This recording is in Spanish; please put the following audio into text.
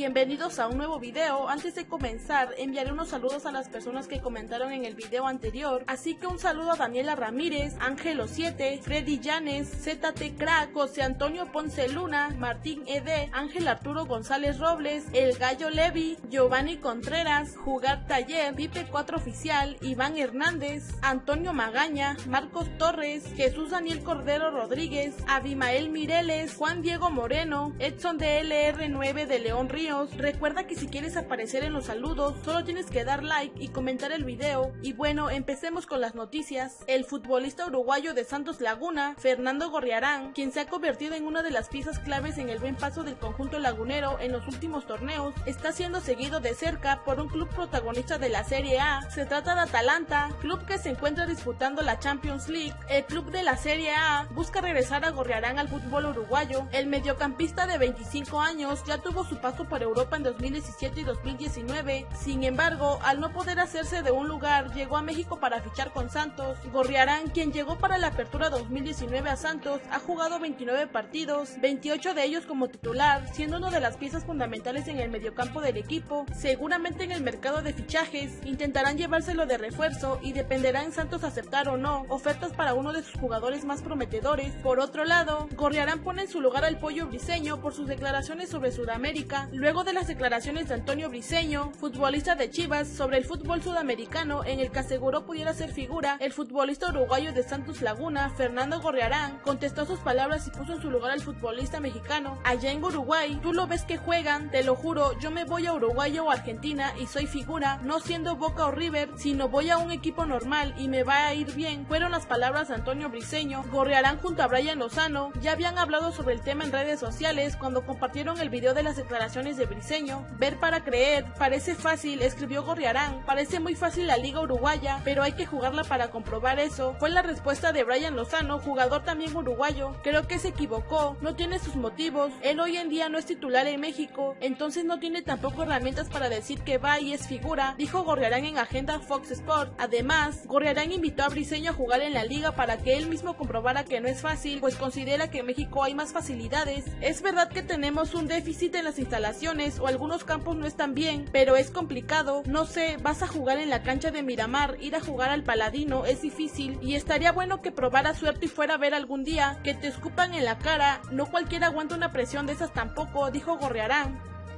bienvenidos a un nuevo video. Antes de comenzar, enviaré unos saludos a las personas que comentaron en el video anterior. Así que un saludo a Daniela Ramírez, Ángelo7, Freddy Llanes, ZT Crack, José Antonio Ponce Luna, Martín Ed, Ángel Arturo González Robles, El Gallo Levi, Giovanni Contreras, Jugar Taller, Pipe 4 Oficial, Iván Hernández, Antonio Magaña, Marcos Torres, Jesús Daniel Cordero Rodríguez, Abimael Mireles, Juan Diego Moreno, Edson de LR9 de León Recuerda que si quieres aparecer en los saludos, solo tienes que dar like y comentar el video. Y bueno, empecemos con las noticias. El futbolista uruguayo de Santos Laguna, Fernando Gorriarán, quien se ha convertido en una de las piezas claves en el buen paso del conjunto lagunero en los últimos torneos, está siendo seguido de cerca por un club protagonista de la Serie A. Se trata de Atalanta, club que se encuentra disputando la Champions League. El club de la Serie A busca regresar a Gorriarán al fútbol uruguayo. El mediocampista de 25 años ya tuvo su paso por Europa en 2017 y 2019. Sin embargo, al no poder hacerse de un lugar, llegó a México para fichar con Santos. Gorriarán, quien llegó para la apertura 2019 a Santos, ha jugado 29 partidos, 28 de ellos como titular, siendo una de las piezas fundamentales en el mediocampo del equipo. Seguramente en el mercado de fichajes intentarán llevárselo de refuerzo y dependerá en Santos aceptar o no ofertas para uno de sus jugadores más prometedores. Por otro lado, Gorriarán pone en su lugar al pollo briseño por sus declaraciones sobre Sudamérica, luego de las declaraciones de Antonio Briseño, futbolista de Chivas, sobre el fútbol sudamericano en el que aseguró pudiera ser figura, el futbolista uruguayo de Santos Laguna, Fernando Gorriarán, contestó sus palabras y puso en su lugar al futbolista mexicano. Allá en Uruguay, tú lo ves que juegan, te lo juro, yo me voy a Uruguay o Argentina y soy figura, no siendo Boca o River, sino voy a un equipo normal y me va a ir bien. Fueron las palabras de Antonio Briseño. Gorriarán junto a Brian Lozano ya habían hablado sobre el tema en redes sociales cuando compartieron el video de las declaraciones de Briseño. Ver para creer, parece fácil, escribió Gorriarán. Parece muy fácil la liga uruguaya, pero hay que jugarla para comprobar eso. Fue la respuesta de Brian Lozano, jugador también uruguayo. Creo que se equivocó, no tiene sus motivos. Él hoy en día no es titular en México, entonces no tiene tampoco herramientas para decir que va y es figura, dijo Gorriarán en agenda Fox Sport. Además, Gorriarán invitó a Briseño a jugar en la liga para que él mismo comprobara que no es fácil, pues considera que en México hay más facilidades. Es verdad que tenemos un déficit en las instalaciones o algunos campos no están bien, pero es complicado. No sé, vas a jugar en la cancha de Miramar, ir a jugar al Paladino es difícil y estaría bueno que probara suerte y fuera a ver algún día, que te escupan en la cara, no cualquiera aguanta una presión de esas tampoco, dijo Gorriarán.